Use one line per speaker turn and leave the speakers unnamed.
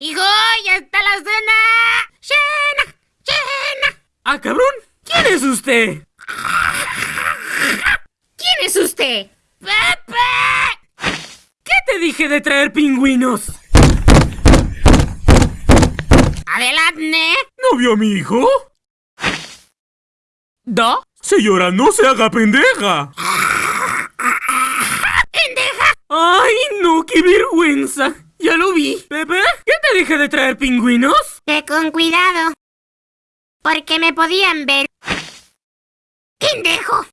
¡Hijo, ya está la cena! ¡Cena! ¡Cena!
¡Ah, cabrón! ¿Quién es usted?
¿Quién es usted? ¡Pepe!
¿Qué te dije de traer pingüinos?
¡Adelante!
¿No vio a mi hijo?
¿Da?
Señora, no se haga pendeja.
¡Pendeja!
¡Ay, no! ¡Qué vergüenza! Ya lo vi. ¿Pepe? ¿Qué te dije de traer pingüinos?
Que con cuidado. Porque me podían ver. ¡Pendejo!